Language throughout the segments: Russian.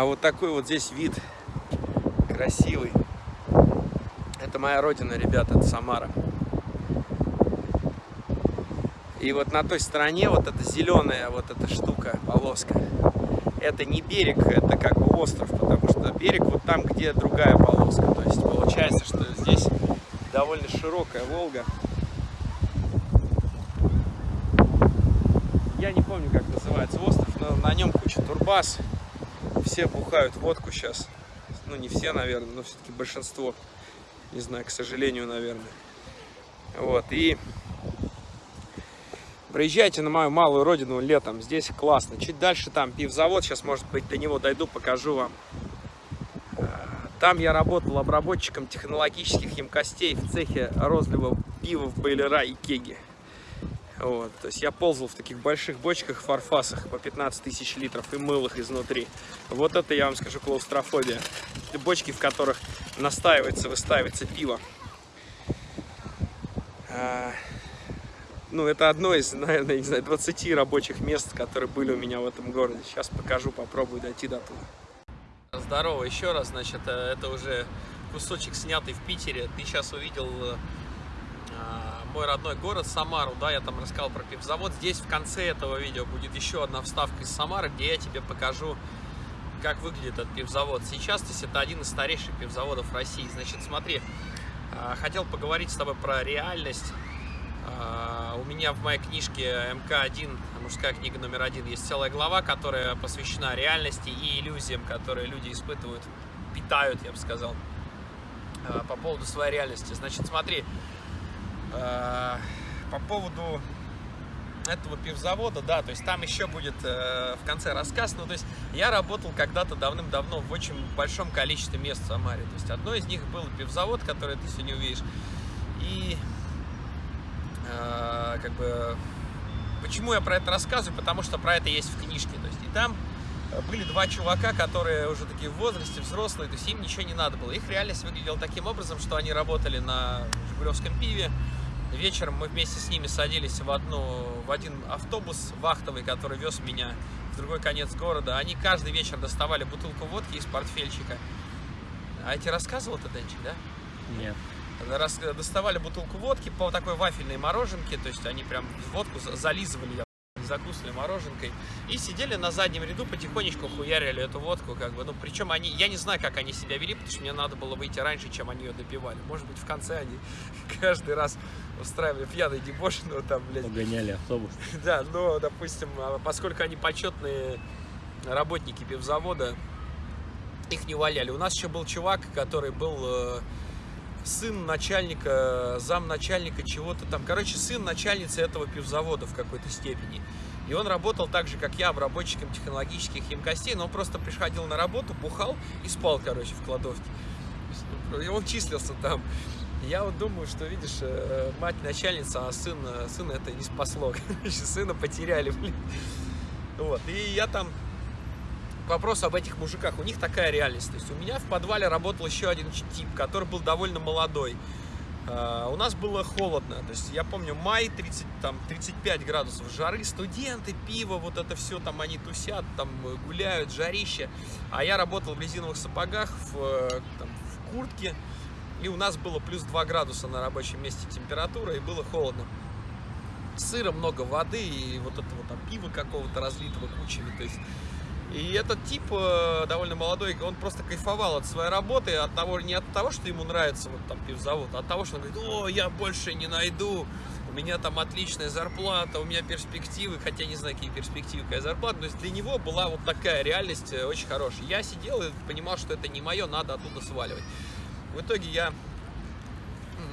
А вот такой вот здесь вид красивый. Это моя родина, ребята, это Самара. И вот на той стороне вот эта зеленая вот эта штука, полоска, это не берег, это как бы остров, потому что берег вот там, где другая полоска. То есть получается, что здесь довольно широкая Волга. Я не помню, как называется остров, но на нем куча турбаз. Все бухают водку сейчас. Ну, не все, наверное, но все-таки большинство. Не знаю, к сожалению, наверное. Вот, и Приезжайте на мою малую родину летом, здесь классно. Чуть дальше там пивзавод, сейчас, может быть, до него дойду, покажу вам. Э, там я работал обработчиком технологических емкостей в цехе розлива пива в бойлера и кеги. Вот, то есть я ползал в таких больших бочках, фарфасах по 15 тысяч литров и мыл их изнутри. Вот это, я вам скажу, клаустрофобия. Бочки, в которых настаивается, выстаивается пиво. Э, ну, это одно из, наверное, не знаю, 20 рабочих мест, которые были у меня в этом городе. Сейчас покажу, попробую дойти до туда. Здорово еще раз, значит, э, это уже кусочек снятый в Питере. Ты сейчас увидел э, мой родной город Самару, да, я там рассказал про пивзавод. Здесь в конце этого видео будет еще одна вставка из Самары, где я тебе покажу, как выглядит этот пивзавод. Сейчас здесь это один из старейших пивзаводов России. Значит, смотри, э, хотел поговорить с тобой про реальность а, у меня в моей книжке МК-1, мужская книга номер один, есть целая глава, которая посвящена реальности и иллюзиям, которые люди испытывают, питают, я бы сказал, а, по поводу своей реальности. Значит, смотри, а, по поводу этого пивзавода, да, то есть там еще будет э, в конце рассказ, ну, то есть я работал когда-то давным-давно в очень большом количестве мест в Самаре, то есть одно из них был пивзавод, который ты сегодня увидишь, и Э, как бы, почему я про это рассказываю? Потому что про это есть в книжке. То есть, и там были два чувака, которые уже такие в возрасте, взрослые, то есть им ничего не надо было. Их реальность выглядела таким образом, что они работали на Жигулевском пиве. Вечером мы вместе с ними садились в, одну, в один автобус вахтовый, который вез меня в другой конец города. Они каждый вечер доставали бутылку водки из портфельчика. А я тебе рассказывал это, Денчик, да? Нет доставали бутылку водки по такой вафельной мороженке, то есть они прям водку зализывали, закусывали мороженкой и сидели на заднем ряду, потихонечку хуярили эту водку, как бы, ну, причем они, я не знаю, как они себя вели, потому что мне надо было выйти раньше, чем они ее допивали, может быть, в конце они каждый раз устраивали пьяный дебош, но там, блядь... Угоняли автобус. Да, но, допустим, а, поскольку они почетные работники пивзавода, их не валяли. У нас еще был чувак, который был э, сын начальника, зам начальника чего-то там. Короче, сын начальницы этого пивзавода в какой-то степени. И он работал так же, как я, обработчиком технологических емкостей, но он просто приходил на работу, бухал и спал, короче, в кладовке. И он числился там. Я вот думаю, что, видишь, э, мать начальница, а сын, сына это не спасло. Короче, сына потеряли, блин. Вот, и я там вопрос об этих мужиках. У них такая реальность. То есть у меня в подвале работал еще один тип, который был довольно молодой. Uh, у нас было холодно, то есть я помню май, 30, там, 35 градусов жары, студенты, пиво, вот это все, там они тусят, там гуляют, жарище. А я работал в резиновых сапогах, в, там, в куртке, и у нас было плюс 2 градуса на рабочем месте температура, и было холодно. Сыра много воды, и вот этого там пива какого-то разлитого кучами, то есть и этот тип, э, довольно молодой, он просто кайфовал от своей работы, от того, не от того, что ему нравится вот там пивзавод, а от того, что он говорит, о, я больше не найду, у меня там отличная зарплата, у меня перспективы, хотя не знаю, какие перспективы, какая зарплата, есть для него была вот такая реальность э, очень хорошая. Я сидел и понимал, что это не мое, надо оттуда сваливать. В итоге я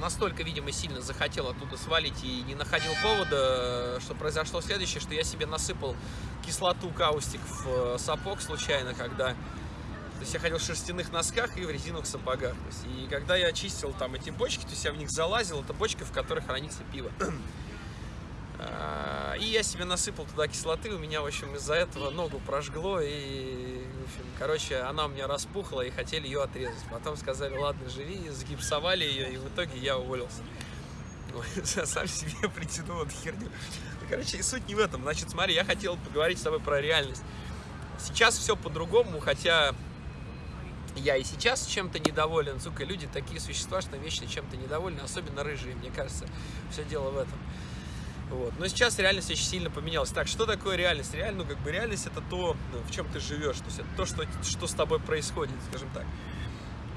настолько, видимо, сильно захотел оттуда свалить и не находил повода, что произошло следующее, что я себе насыпал кислоту каустик в э, сапог случайно, когда... То есть я ходил в шерстяных носках и в резиновых сапогах. Есть, и когда я очистил там эти бочки, то есть я в них залазил, это бочка, в которой хранится пиво. А, и я себе насыпал туда кислоты, у меня, в общем, из-за этого ногу прожгло, и, в общем, короче, она у меня распухла, и хотели ее отрезать. Потом сказали, ладно, живи, загипсовали ее, и в итоге я уволился. Сам себе притянул эту херню. Короче, суть не в этом. Значит, смотри, я хотел поговорить с тобой про реальность. Сейчас все по-другому, хотя я и сейчас чем-то недоволен. Сука, люди такие существа, что вечно чем-то недовольны, особенно рыжие, мне кажется. Все дело в этом. Вот. Но сейчас реальность очень сильно поменялась. Так, что такое реальность? Реально, ну, как бы реальность это то, ну, в чем ты живешь, то есть это то, что, что с тобой происходит, скажем так.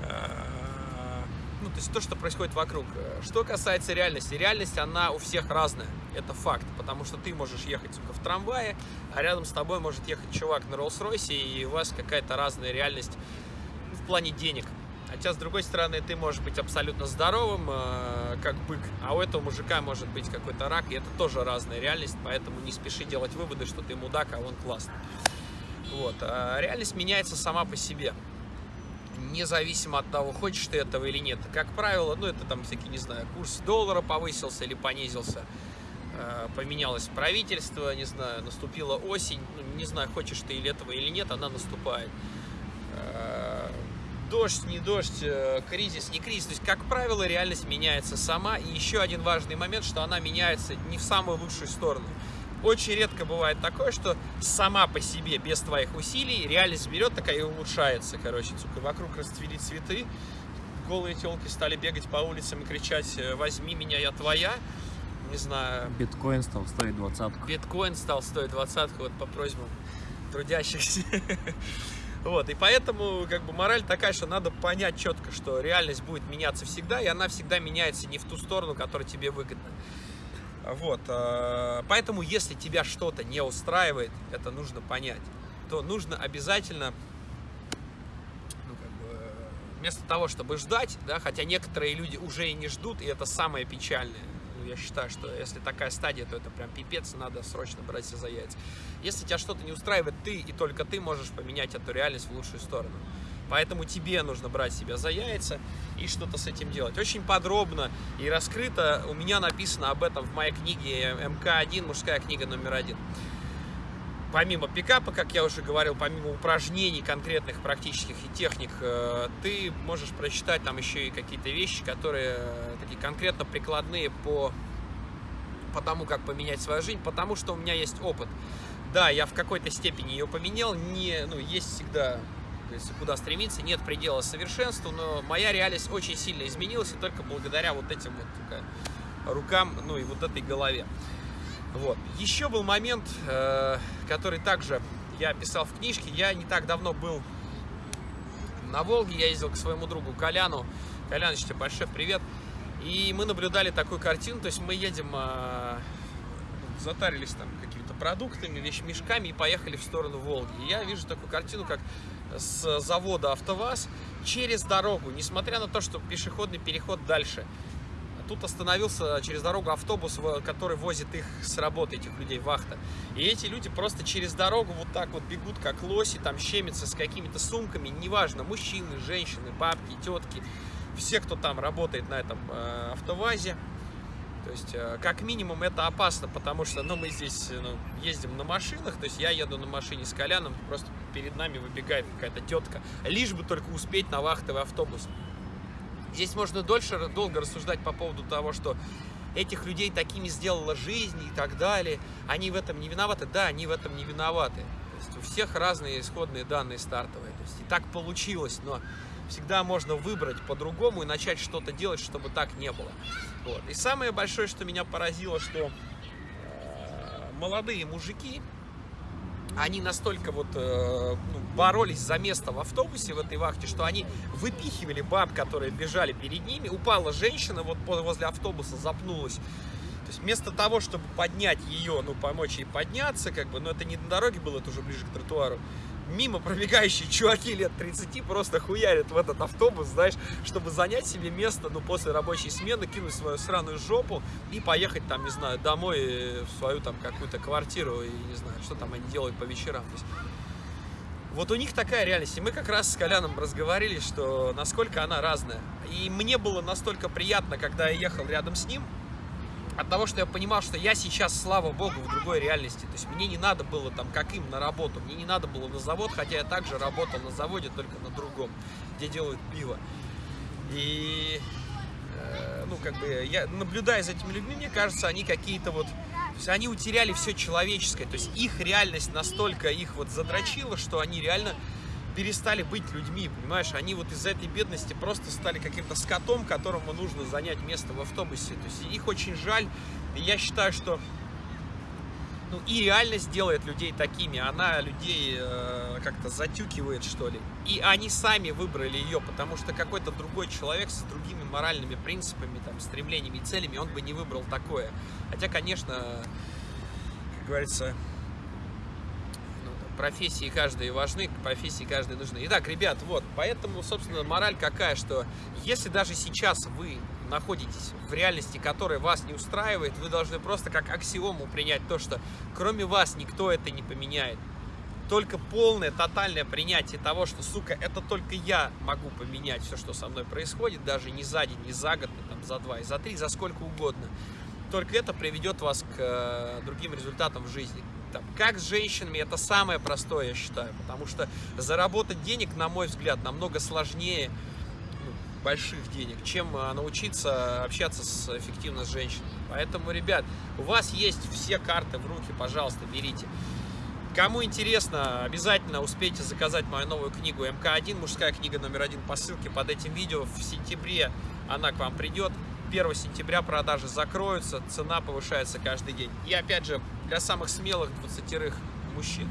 А, ну, то есть то, что происходит вокруг. Что касается реальности, реальность, она у всех разная. Это факт, потому что ты можешь ехать, сука, в трамвае, а рядом с тобой может ехать чувак на Роллс-Ройсе, и у вас какая-то разная реальность в плане денег. Хотя, с другой стороны, ты можешь быть абсолютно здоровым, э, как бык, а у этого мужика может быть какой-то рак, и это тоже разная реальность, поэтому не спеши делать выводы, что ты мудак, а он классный. Вот. А реальность меняется сама по себе, независимо от того, хочешь ты этого или нет. Как правило, ну это там всякие, не знаю, курс доллара повысился или понизился, э, поменялось правительство, не знаю, наступила осень, ну, не знаю, хочешь ты или этого или нет, она наступает э, дождь, не дождь, э, кризис, не кризис. То есть, как правило, реальность меняется сама. И еще один важный момент, что она меняется не в самую лучшую сторону. Очень редко бывает такое, что сама по себе, без твоих усилий, реальность берет такая и улучшается. Короче, сука, вокруг расцвели цветы, голые телки стали бегать по улицам и кричать э, «возьми меня, я твоя». Не знаю. Биткоин стал стоить двадцатку. Биткоин стал стоить двадцатку, вот по просьбам трудящихся. Вот, и поэтому, как бы, мораль такая, что надо понять четко, что реальность будет меняться всегда, и она всегда меняется не в ту сторону, которая тебе выгодна. Вот, э, поэтому, если тебя что-то не устраивает, это нужно понять, то нужно обязательно, ну, как бы, вместо того, чтобы ждать, да, хотя некоторые люди уже и не ждут, и это самое печальное, ну, я считаю, что если такая стадия, то это прям пипец, надо срочно браться за яйца. Если тебя что-то не устраивает, ты и только ты можешь поменять эту реальность в лучшую сторону. Поэтому тебе нужно брать себя за яйца и что-то с этим делать. Очень подробно и раскрыто у меня написано об этом в моей книге МК-1, мужская книга номер один. Помимо пикапа, как я уже говорил, помимо упражнений конкретных, практических и техник, э, ты можешь прочитать там еще и какие-то вещи, которые э, такие конкретно прикладные по, по тому, как поменять свою жизнь, потому что у меня есть опыт. Да, я в какой-то степени ее поменял, не, ну, есть всегда есть куда стремиться, нет предела совершенству, но моя реальность очень сильно изменилась, и только благодаря вот этим вот рукам, ну и вот этой голове. Вот. Еще был момент, э, который также я писал в книжке. Я не так давно был на Волге, я ездил к своему другу Коляну. Коляныч, тебе большой привет. И мы наблюдали такую картину, то есть мы едем, э, затарились там какими-то продуктами, вещмешками и поехали в сторону Волги. И я вижу такую картину, как с завода АвтоВАЗ через дорогу, несмотря на то, что пешеходный переход дальше – тут остановился через дорогу автобус, который возит их с работы, этих людей, вахта. И эти люди просто через дорогу вот так вот бегут, как лоси, там щемятся с какими-то сумками, неважно, мужчины, женщины, бабки, тетки, все, кто там работает на этом э, автовазе. То есть, э, как минимум, это опасно, потому что, ну, мы здесь ну, ездим на машинах, то есть я еду на машине с Коляном, просто перед нами выбегает какая-то тетка, лишь бы только успеть на вахтовый автобус. Здесь можно дольше, долго рассуждать по поводу того, что этих людей такими сделала жизнь и так далее. Они в этом не виноваты? Да, они в этом не виноваты. То есть у всех разные исходные данные стартовые. То есть и так получилось, но всегда можно выбрать по-другому и начать что-то делать, чтобы так не было. Вот. И самое большое, что меня поразило, что э, молодые мужики, они настолько вот э, ну, боролись за место в автобусе в этой вахте, что они выпихивали баб, которые бежали перед ними. Упала женщина вот возле автобуса, запнулась. Есть вместо того, чтобы поднять ее, ну, помочь ей подняться, как бы, но это не на дороге было, это уже ближе к тротуару, мимо пробегающие чуваки лет 30 просто хуярят в этот автобус, знаешь, чтобы занять себе место, ну, после рабочей смены, кинуть свою сраную жопу и поехать там, не знаю, домой э, в свою там какую-то квартиру и не знаю, что там они делают по вечерам. То есть, вот у них такая реальность. И мы как раз с Коляном разговаривали, что насколько она разная. И мне было настолько приятно, когда я ехал рядом с ним, от того, что я понимал, что я сейчас, слава богу, в другой реальности. То есть мне не надо было там, как им, на работу. Мне не надо было на завод, хотя я также работал на заводе, только на другом, где делают пиво. И, э, ну, как бы, я наблюдая за этими людьми, мне кажется, они какие-то вот есть они утеряли все человеческое. То есть их реальность настолько их вот задрочила, что они реально перестали быть людьми, понимаешь? Они вот из-за этой бедности просто стали каким-то скотом, которому нужно занять место в автобусе. То есть их очень жаль. И я считаю, что ну, и реальность делает людей такими, она людей э, как-то затюкивает, что ли. И они сами выбрали ее, потому что какой-то другой человек с другими моральными принципами, там, стремлениями и целями, он бы не выбрал такое. Хотя, конечно, как говорится, профессии каждой важны, профессии каждой нужны. Итак, ребят, вот, поэтому, собственно, мораль какая, что если даже сейчас вы находитесь в реальности, которая вас не устраивает, вы должны просто как аксиому принять то, что кроме вас никто это не поменяет. Только полное, тотальное принятие того, что, сука, это только я могу поменять все, что со мной происходит, даже не за день, не за год, не там, за два, и за три, за сколько угодно. Только это приведет вас к э, другим результатам в жизни. Там, как с женщинами, это самое простое, я считаю, потому что заработать денег, на мой взгляд, намного сложнее, больших денег, чем а, научиться общаться с, эффективно с женщиной. Поэтому, ребят, у вас есть все карты в руки, пожалуйста, берите. Кому интересно, обязательно успейте заказать мою новую книгу МК-1, мужская книга номер один по ссылке под этим видео. В сентябре она к вам придет. 1 сентября продажи закроются, цена повышается каждый день. И опять же, для самых смелых 20 мужчин.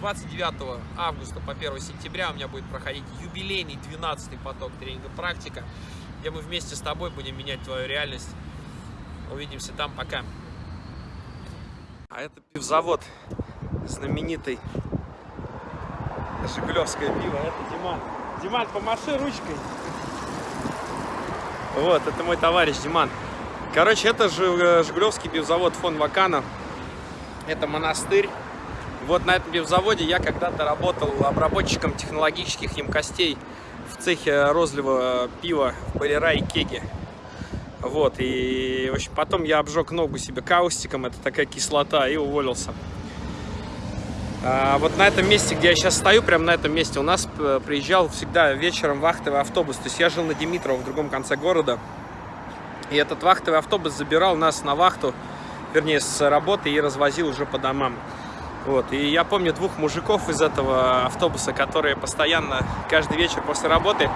29 августа по 1 сентября у меня будет проходить юбилейный 12 поток тренинга «Практика», где мы вместе с тобой будем менять твою реальность. Увидимся там, пока. А это пивзавод знаменитый. Жигулевское пиво, это Диман. Диман, помаши ручкой. Вот, это мой товарищ Диман. Короче, это Жигулевский пивзавод фон Вакана. Это монастырь. Вот на этом пивзаводе я когда-то работал обработчиком технологических емкостей в цехе розлива пива в Балера и Кеге. Вот, и в общем, потом я обжег ногу себе каустиком, это такая кислота, и уволился. А вот на этом месте, где я сейчас стою, прямо на этом месте, у нас э, приезжал всегда вечером вахтовый автобус. То есть я жил на Димитрово, в другом конце города. И этот вахтовый автобус забирал нас на вахту, вернее, с работы и развозил уже по домам. Вот. И я помню двух мужиков из этого автобуса, которые постоянно, каждый вечер после работы,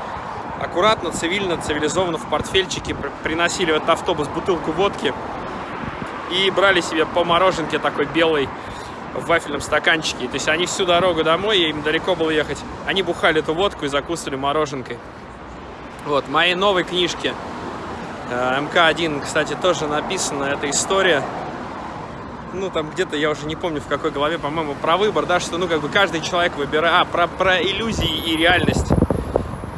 аккуратно, цивильно, цивилизованно в портфельчике приносили в этот автобус бутылку водки и брали себе по мороженке такой белой в вафельном стаканчике. То есть они всю дорогу домой, им далеко было ехать, они бухали эту водку и закусывали мороженкой. Вот, моей новой книжке МК-1, кстати, тоже написана эта история ну, там где-то, я уже не помню в какой голове, по-моему, про выбор, да, что, ну, как бы каждый человек выбирает, а, про, про иллюзии и реальность.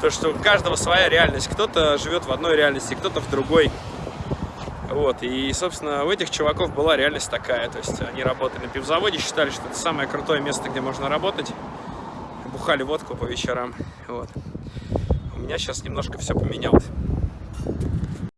То, что у каждого своя реальность. Кто-то живет в одной реальности, кто-то в другой. Вот, и, собственно, у этих чуваков была реальность такая. То есть они работали на пивзаводе, считали, что это самое крутое место, где можно работать. Бухали водку по вечерам. Вот. У меня сейчас немножко все поменялось.